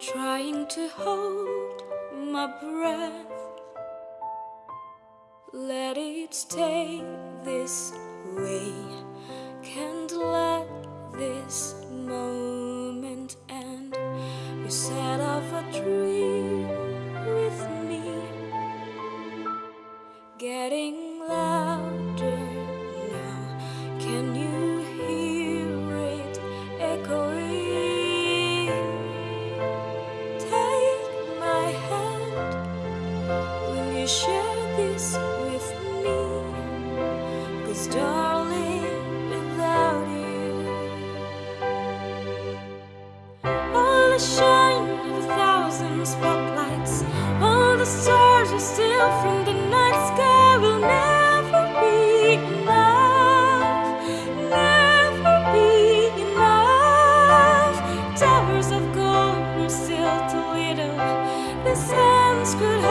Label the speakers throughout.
Speaker 1: trying to hold my breath. Let it stay this way. Can't let this moment end. You set off a dream with me, getting louder share this with me? Cause darling, without you All the shine of a thousand spotlights All the stars you steal from the night sky Will never be enough Never be enough Towers of gold are still too little This hands could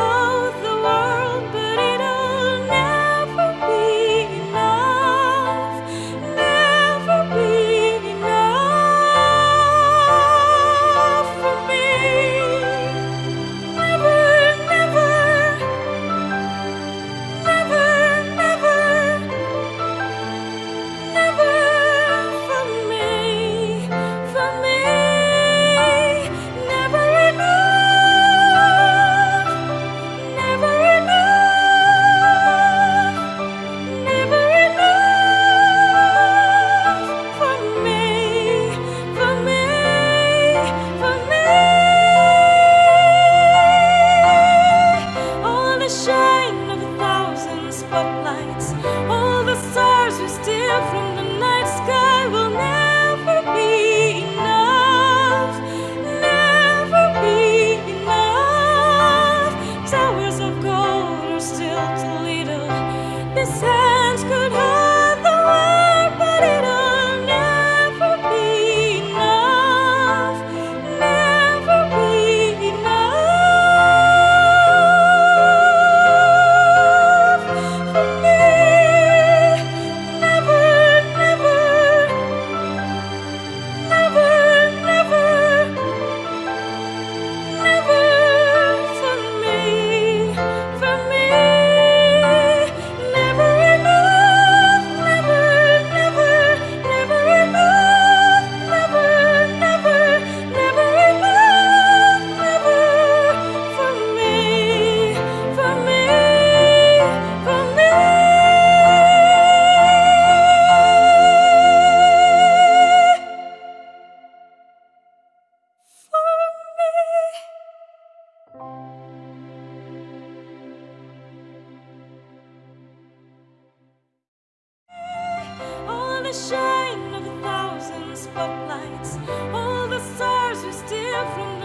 Speaker 1: spotlights, all the stars we steal from All the shine of a thousand spotlights, all the stars we steal from